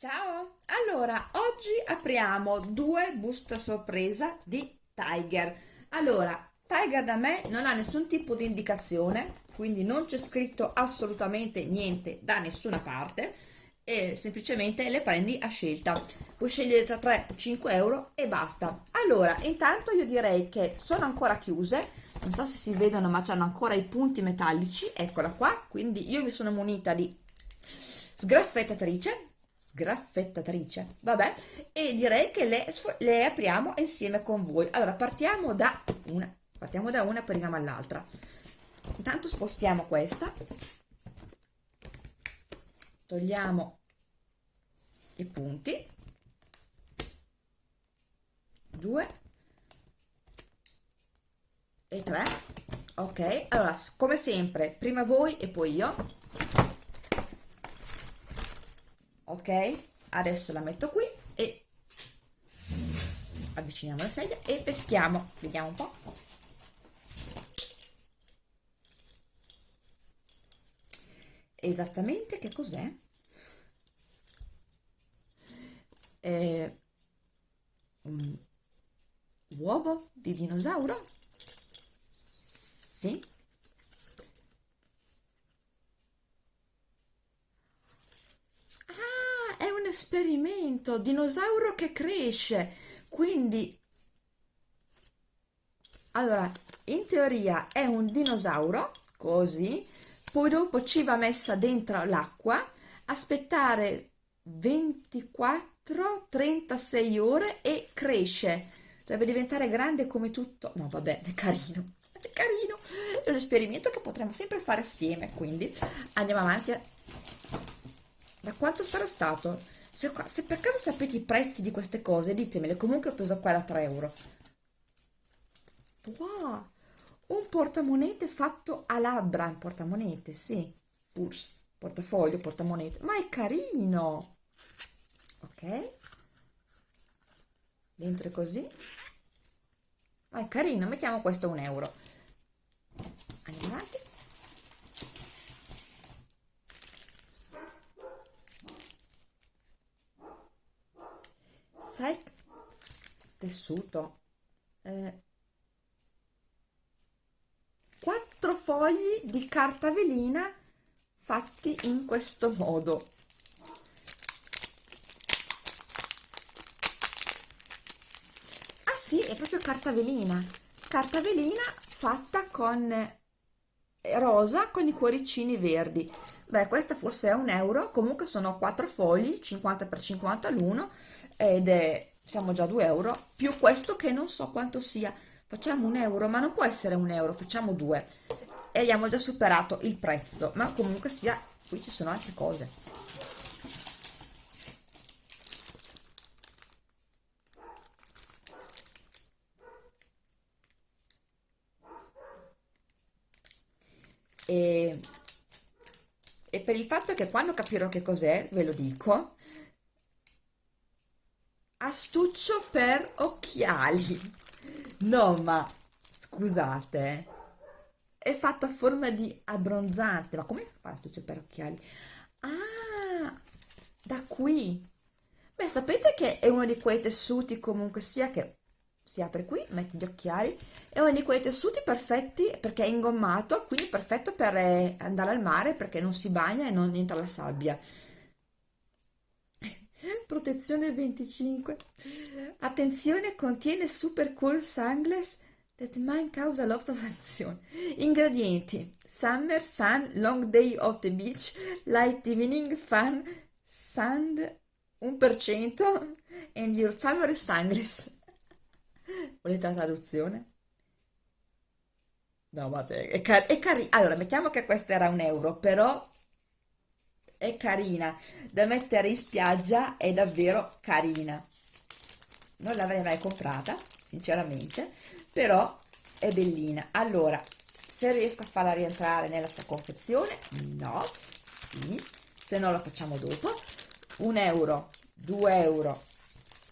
Ciao! Allora, oggi apriamo due buste sorpresa di Tiger. Allora, Tiger da me non ha nessun tipo di indicazione, quindi non c'è scritto assolutamente niente da nessuna parte e semplicemente le prendi a scelta. Puoi scegliere tra 3 o 5 euro e basta. Allora, intanto io direi che sono ancora chiuse, non so se si vedono ma hanno ancora i punti metallici, eccola qua, quindi io mi sono munita di sgraffettatrice sgraffettatrice. Vabbè e direi che le, le apriamo insieme con voi. Allora partiamo da una partiamo da una arriviamo all'altra. Intanto spostiamo questa. Togliamo i punti. Due. E tre. Ok allora come sempre prima voi e poi io ok adesso la metto qui e avviciniamo la sedia e peschiamo. Vediamo un po' esattamente che cos'è? Un uovo di dinosauro? Sì esperimento, dinosauro che cresce, quindi allora in teoria è un dinosauro così poi dopo ci va messa dentro l'acqua aspettare 24 36 ore e cresce. Deve diventare grande come tutto. No vabbè è carino è carino. È un esperimento che potremmo sempre fare assieme quindi andiamo avanti. Da quanto sarà stato se, se, per caso sapete i prezzi di queste cose ditemele. Comunque ho preso qua da 3 euro. Wow! Un portamonete fatto a labbra. Un portamonete sì. Purse portafoglio portamonete. Ma è carino! Ok. Dentro è così. Ma è carino. Mettiamo questo un euro andiamo avanti sai tessuto eh, quattro fogli di carta velina fatti in questo modo. Ah sì è proprio carta velina carta velina fatta con rosa con i cuoricini verdi. Beh questa forse è un euro. Comunque sono 4 fogli 50 x 50 l'uno ed è siamo già a 2 euro più questo che non so quanto sia. Facciamo un euro ma non può essere un euro facciamo due. E abbiamo già superato il prezzo ma comunque sia qui ci sono altre cose. E per il fatto che quando capirò che cos'è, ve lo dico, astuccio per occhiali. No, ma scusate, è fatto a forma di abbronzante. Ma come fa astuccio per occhiali? Ah, da qui. Beh, sapete che è uno di quei tessuti comunque sia che si apre qui, metti gli occhiali, è uno di quei tessuti perfetti perché è ingommato, quindi perfetto per eh, andare al mare perché non si bagna e non entra la sabbia. Protezione 25. Attenzione, contiene super cool sunglass that might cause a lot of attenzione. Ingredienti: summer, sun, long day of the beach, light evening, fun, sand 1% and your favorite sunglass. Volete la traduzione? No, ma è, car è carina. Allora, mettiamo che questa era un euro, però è carina. Da mettere in spiaggia è davvero carina. Non l'avrei mai comprata, sinceramente, però è bellina. Allora, se riesco a farla rientrare nella sua confezione, no, sì, se no la facciamo dopo. Un euro, due euro,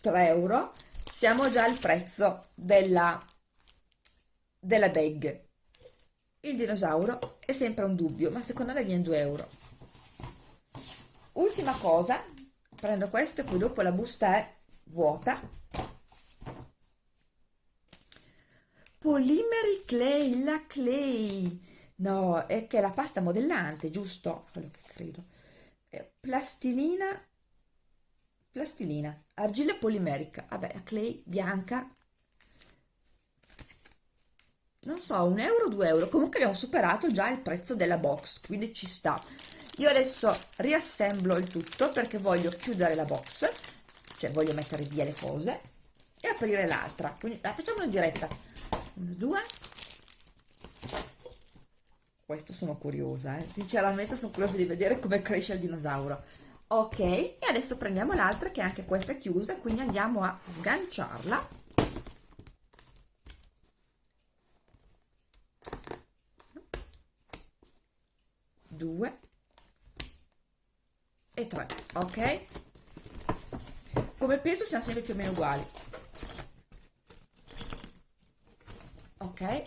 tre euro siamo già al prezzo della, della bag il dinosauro è sempre un dubbio ma secondo me viene 2 euro ultima cosa prendo questo e poi dopo la busta è vuota. Polymeri Clay, la Clay. No, è che è la pasta modellante, giusto? quello che credo. Eh, plastilina plastilina, argilla polimerica. Vabbè, la Clay bianca non so, un euro, due euro. Comunque abbiamo superato già il prezzo della box quindi ci sta. Io adesso riassemblo il tutto perché voglio chiudere la box cioè voglio mettere via le cose e aprire l'altra. Quindi la facciamo in diretta. Uno due. Questo sono curiosa eh? sinceramente sono curiosa di vedere come cresce il dinosauro. Ok e adesso prendiamo l'altra che anche questa è chiusa quindi andiamo a sganciarla due e 3 ok? Come peso siamo sempre più o meno uguali. Ok?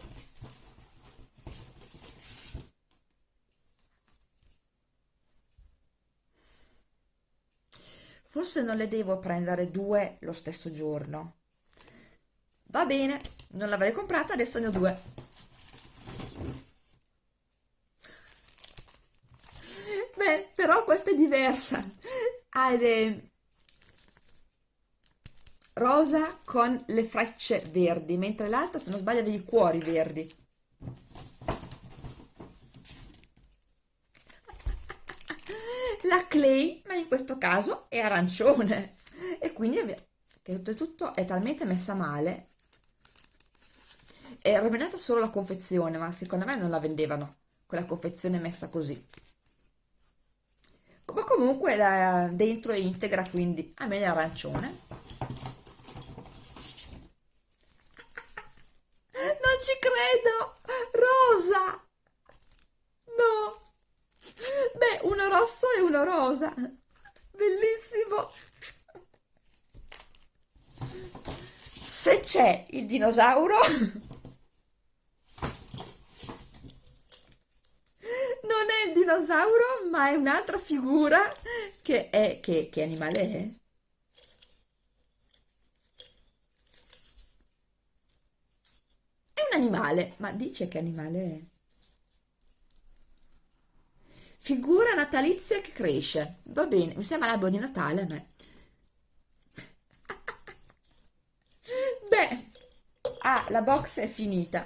Forse non le devo prendere due lo stesso giorno. Va bene non l'avrei comprata adesso ne ho due beh però questa è diversa. Ha le rosa con le frecce verdi mentre l'altra se non sbaglio aveva i cuori verdi. La clay ma in questo caso è arancione. E quindi che oltretutto è talmente messa male è rovinata solo la confezione ma secondo me non la vendevano quella confezione messa così comunque la, dentro è integra quindi a me è arancione. Non ci credo! Rosa! No! Beh uno rosso e uno rosa. Bellissimo! Se c'è il dinosauro non è il dinosauro ma è un'altra figura che è che, che animale è? È un animale ma dice che animale è. Figura natalizia che cresce. Va bene mi sembra l'albero di Natale a me. Beh ah la box è finita.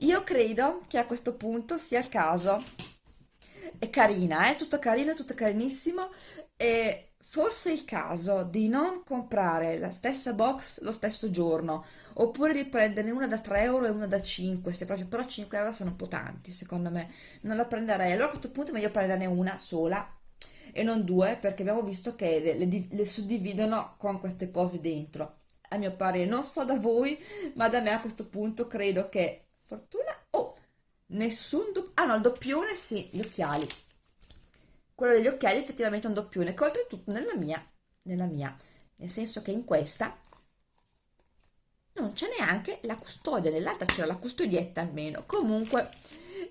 Io credo che a questo punto sia il caso è carina, è eh? tutto carino, tutto carinissimo e forse è il caso di non comprare la stessa box lo stesso giorno oppure di prenderne una da 3 euro e una da 5 se proprio, però 5 euro sono un po' tanti secondo me. Non la prenderei. Allora a questo punto è meglio prenderne una sola e non due perché abbiamo visto che le, le, le suddividono con queste cose dentro. A mio parere non so da voi ma da me a questo punto credo che fortuna nessun doppio ah no il doppione sì gli occhiali. Quello degli occhiali effettivamente è un doppione che oltretutto nella mia nella mia nel senso che in questa non c'è neanche la custodia nell'altra c'era la custodietta almeno. Comunque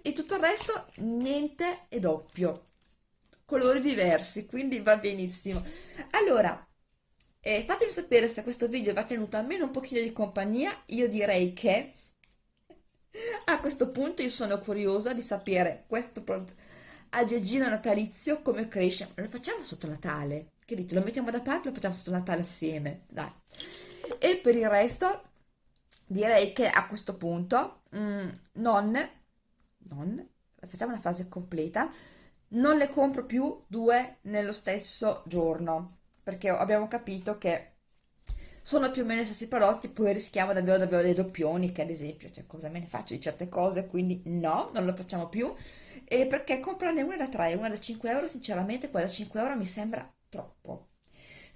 e tutto il resto niente è doppio. Colori diversi quindi va benissimo. Allora eh, fatemi sapere se questo video vi ha tenuto almeno un pochino di compagnia. Io direi che a questo punto io sono curiosa di sapere questo aggeggino natalizio come cresce. Lo facciamo sotto Natale? Che dite? Lo mettiamo da parte lo facciamo sotto Natale assieme? Dai. E per il resto direi che a questo punto mm, non, non, facciamo una fase completa, non le compro più due nello stesso giorno perché abbiamo capito che sono più o meno gli stessi prodotti, poi rischiamo davvero davvero dei doppioni, che ad esempio, cioè cosa me ne faccio di certe cose, quindi no, non lo facciamo più, e perché comprarne una da 3 una da 5 euro, sinceramente quella da 5 euro mi sembra troppo.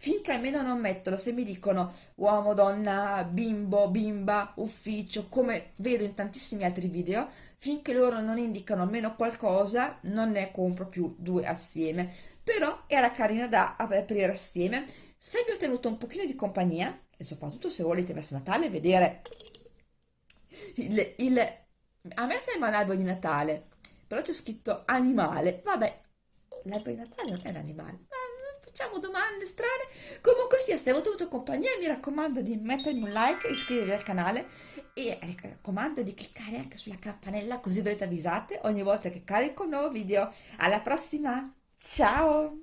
Finché almeno non mettono, se mi dicono uomo, donna, bimbo, bimba, ufficio, come vedo in tantissimi altri video, finché loro non indicano almeno qualcosa, non ne compro più due assieme. Però era carina da aprire assieme. Se vi ho tenuto un pochino di compagnia, e soprattutto se volete verso Natale vedere il, il a me sembra un albero di Natale però c'è scritto animale vabbè l'albero di Natale non è un animale ma facciamo domande strane. Comunque sia, se avete avuto compagnia, mi raccomando di mettermi un like, iscrivervi al canale e mi raccomando di cliccare anche sulla campanella così verrete avvisate ogni volta che carico un nuovo video. Alla prossima, ciao!